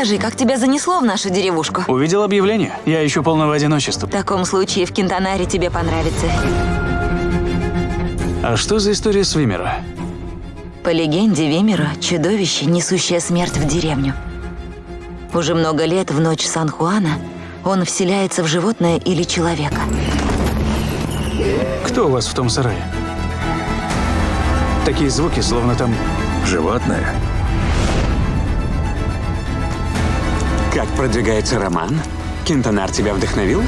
Расскажи, как тебя занесло в нашу деревушку? Увидел объявление. Я ищу полного одиночества. В таком случае в Кентанаре тебе понравится. А что за история с Вимера? По легенде Вимера – чудовище, несущее смерть в деревню. Уже много лет в ночь Сан-Хуана он вселяется в животное или человека. Кто у вас в том сарае? Такие звуки, словно там... Животное? Как продвигается роман? Кентонар тебя вдохновил?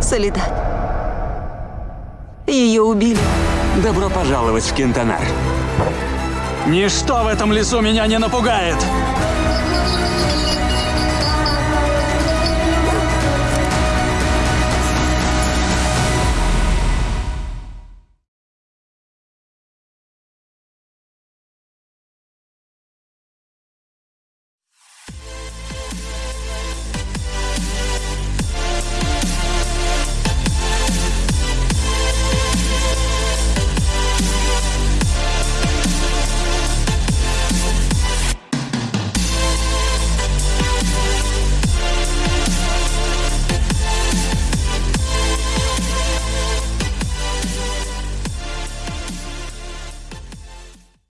Солидат. Ее убили. Добро пожаловать в Кентонар. Ничто в этом лесу меня не напугает!